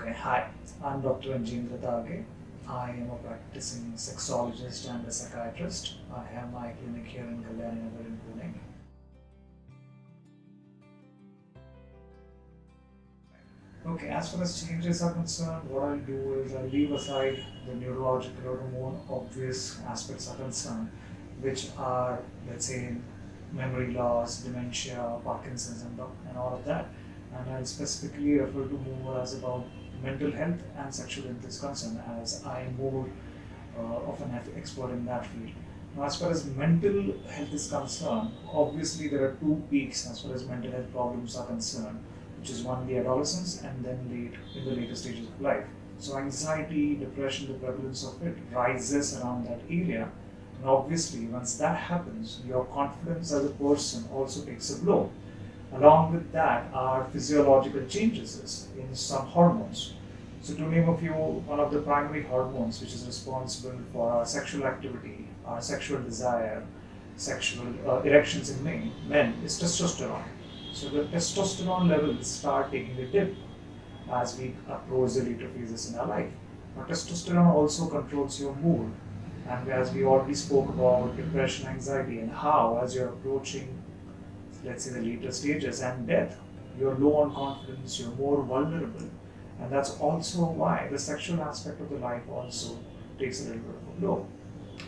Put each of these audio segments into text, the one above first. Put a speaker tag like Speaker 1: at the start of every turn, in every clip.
Speaker 1: Okay, hi, I'm Dr. Anjendra Dage. I am a practicing sexologist and a psychiatrist. I have my clinic here in Kalyani in Pune. Okay, as far as changes are concerned, what I'll do is I'll leave aside the neurological or the more obvious aspects are concerned, which are, let's say, memory loss, dementia, Parkinson's, and, and all of that. And I'll specifically refer to more as about mental health and sexual health is concerned, as I'm more uh, of an expert in that field. Now, as far as mental health is concerned, obviously there are two peaks as far as mental health problems are concerned which is one the adolescence and then late in the later stages of life. So anxiety, depression, the prevalence of it rises around that area. And obviously, once that happens, your confidence as a person also takes a blow. Along with that are physiological changes in some hormones. So to name a few, one of the primary hormones which is responsible for our sexual activity, our sexual desire, sexual uh, erections in men, men is testosterone. So the testosterone levels start taking a dip as we approach the later phases in our life. Now testosterone also controls your mood and as we already spoke about depression, anxiety and how as you're approaching let's say the later stages and death, you're low on confidence, you're more vulnerable and that's also why the sexual aspect of the life also takes a little bit of a blow.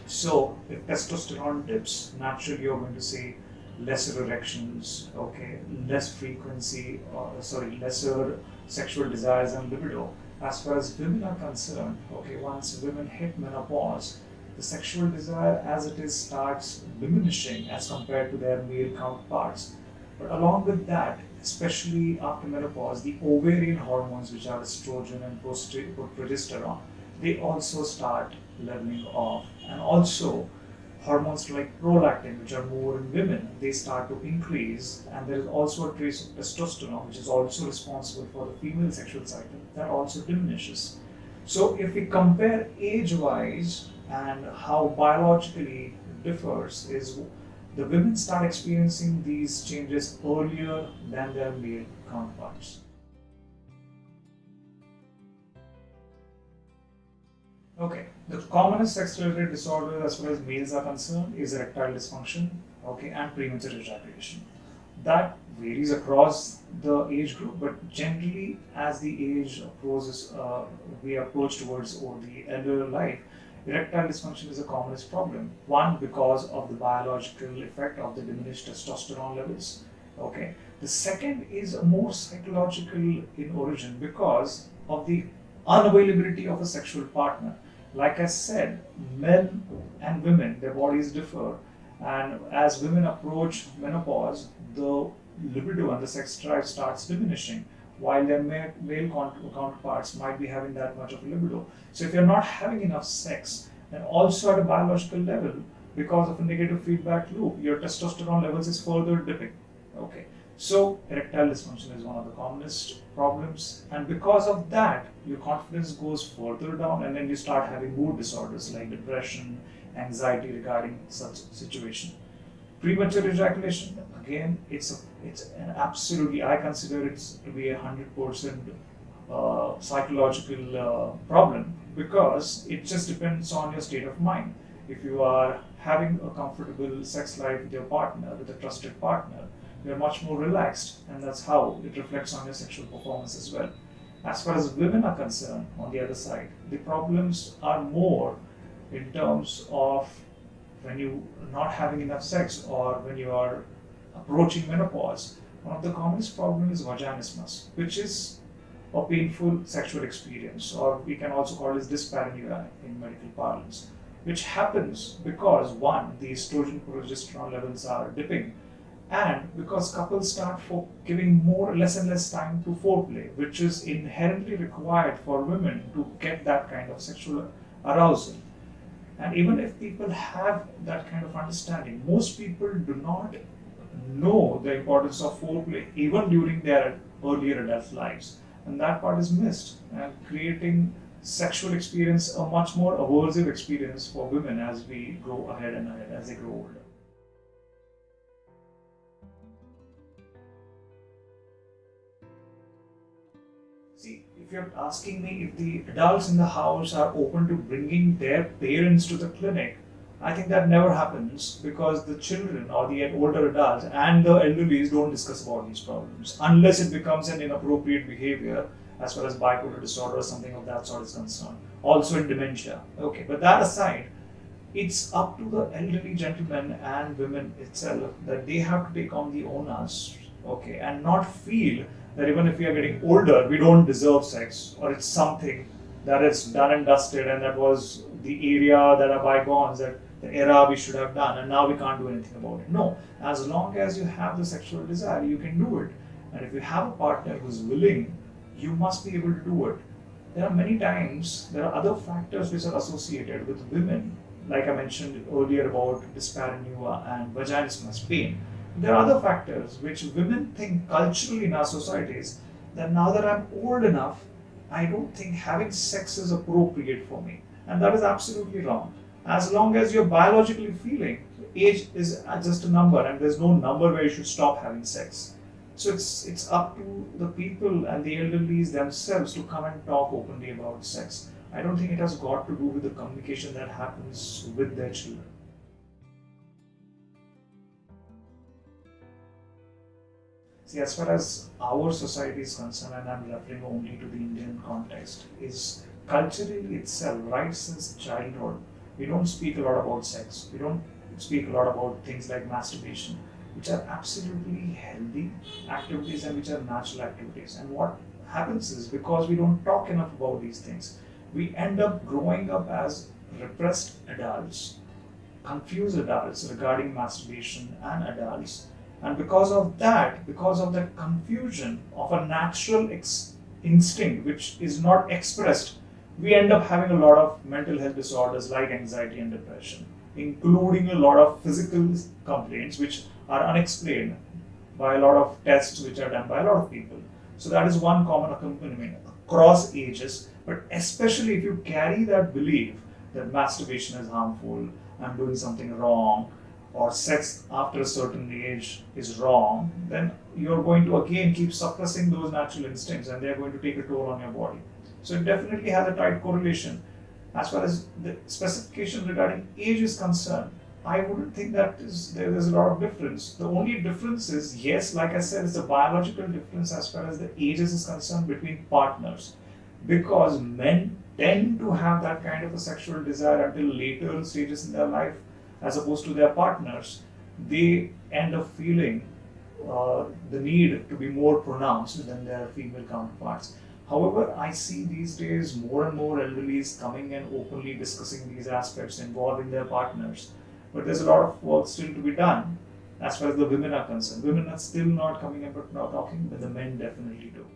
Speaker 1: So if testosterone dips, naturally you're going to see lesser erections, okay, less frequency, or sorry, lesser sexual desires and libido. As far as women are concerned, okay, once women hit menopause, the sexual desire as it is starts diminishing as compared to their male counterparts. But along with that, especially after menopause, the ovarian hormones, which are estrogen and progesterone, they also start leveling off. And also, hormones like prolactin, which are more in women, they start to increase. And there is also a trace of testosterone, which is also responsible for the female sexual cycle, that also diminishes. So if we compare age-wise and how biologically it differs, is the women start experiencing these changes earlier than their male counterparts. Okay, the commonest sex-related disorder as far as males are concerned is erectile dysfunction, okay, and premature ejaculation. That varies across the age group, but generally as the age approaches, uh, we approach towards or the elder life, erectile dysfunction is the commonest problem. One, because of the biological effect of the diminished testosterone levels, okay. The second is more psychological in origin because of the unavailability of a sexual partner. Like I said, men and women, their bodies differ. And as women approach menopause, the libido and the sex drive starts diminishing, while their male counterparts might be having that much of a libido. So if you're not having enough sex, and also at a biological level, because of a negative feedback loop, your testosterone levels is further dipping. Okay. So erectile dysfunction is one of the commonest problems and because of that your confidence goes further down and then you start having mood disorders like depression, anxiety regarding such situation. Premature ejaculation, again, it's a, it's an absolutely, I consider it to be a hundred percent uh, psychological uh, problem because it just depends on your state of mind. If you are having a comfortable sex life with your partner, with a trusted partner, you're much more relaxed and that's how it reflects on your sexual performance as well. As far as women are concerned, on the other side, the problems are more in terms of when you are not having enough sex or when you are approaching menopause. One of the commonest problems is vaginismus, which is a painful sexual experience, or we can also call it dyspareunia in medical parlance, which happens because one, the estrogen progesterone levels are dipping, and because couples start for giving more less and less time to foreplay which is inherently required for women to get that kind of sexual arousal and even if people have that kind of understanding most people do not know the importance of foreplay even during their earlier adult lives. And that part is missed. And creating sexual experience a much more aversive experience for women as we grow ahead and ahead as they grow older if if you're asking me if the adults in the house are open to bringing their parents to the clinic, I think that never happens because the children or the older adults and the elderly don't discuss about these problems unless it becomes an inappropriate behavior as far as bipolar disorder or something of that sort is concerned. Also in dementia. Okay, but that aside, it's up to the elderly gentlemen and women itself that they have to take on the onus, okay, and not feel that even if we are getting older, we don't deserve sex or it's something that is done and dusted and that was the area that are bygones that the era we should have done and now we can't do anything about it. No, as long as you have the sexual desire, you can do it. And if you have a partner who's willing, you must be able to do it. There are many times, there are other factors which are associated with women, like I mentioned earlier about dyspareunia and vaginismus pain. There are other factors which women think culturally in our societies that now that I'm old enough, I don't think having sex is appropriate for me. And that is absolutely wrong as long as you're biologically feeling, age is just a number and there's no number where you should stop having sex. So it's it's up to the people and the elderlies themselves to come and talk openly about sex. I don't think it has got to do with the communication that happens with their children. See, as far as our society is concerned, and I'm referring only to the Indian context, is culturally itself, right since childhood, we don't speak a lot about sex. We don't speak a lot about things like masturbation, which are absolutely healthy activities and which are natural activities. And what happens is because we don't talk enough about these things, we end up growing up as repressed adults, confused adults regarding masturbation and adults. And because of that, because of that confusion of a natural instinct which is not expressed we end up having a lot of mental health disorders like anxiety and depression, including a lot of physical complaints which are unexplained by a lot of tests which are done by a lot of people. So that is one common accompaniment across ages, but especially if you carry that belief that masturbation is harmful, I'm doing something wrong, or sex after a certain age is wrong, then you're going to again keep suppressing those natural instincts and they're going to take a toll on your body. So it definitely has a tight correlation. As far as the specification regarding age is concerned, I wouldn't think that is there is a lot of difference. The only difference is, yes, like I said, it's a biological difference as far as the ages is concerned between partners. Because men tend to have that kind of a sexual desire until later stages in their life, as opposed to their partners. They end up feeling uh, the need to be more pronounced than their female counterparts. However, I see these days more and more elderlies coming and openly discussing these aspects involving their partners. But there's a lot of work still to be done as far as the women are concerned. Women are still not coming and not talking, but the men definitely do.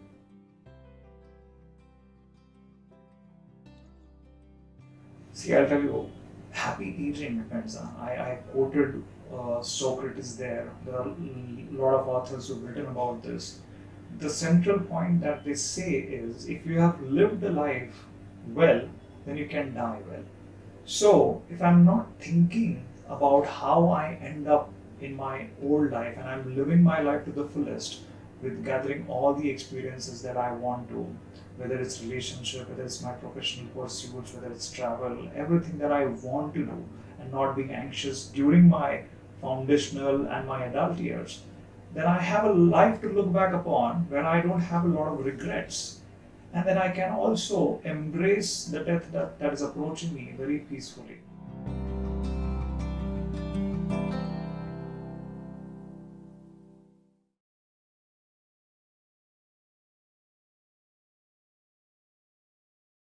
Speaker 1: See, I'll tell you, happy aging depends. on. I, I quoted uh, Socrates there. There are a lot of authors who've written about this the central point that they say is if you have lived the life well, then you can die well. So, if I'm not thinking about how I end up in my old life and I'm living my life to the fullest with gathering all the experiences that I want to, whether it's relationship, whether it's my professional pursuits, whether it's travel, everything that I want to do, and not being anxious during my foundational and my adult years, then I have a life to look back upon where I don't have a lot of regrets. And then I can also embrace the death that, that is approaching me very peacefully.